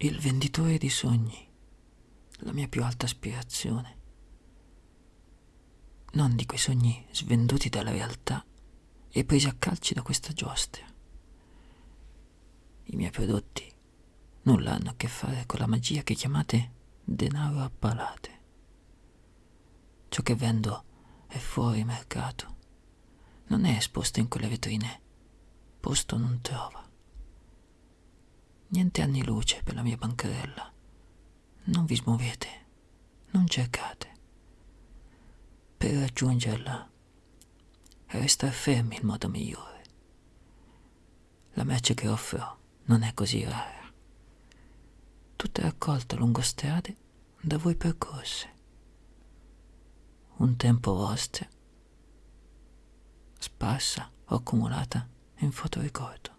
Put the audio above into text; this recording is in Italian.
Il venditore di sogni, la mia più alta aspirazione. Non di quei sogni svenduti dalla realtà e presi a calci da questa giostra. I miei prodotti nulla hanno a che fare con la magia che chiamate denaro a palate. Ciò che vendo è fuori mercato. Non è esposto in quelle vetrine. Posto non trova. Niente anni luce per la mia bancarella. Non vi smuovete, non cercate. Per raggiungerla, resta fermi il modo migliore. La merce che offro non è così rara. Tutta raccolta lungo strade da voi percorse un tempo vostre, sparsa o accumulata in fotoricordo.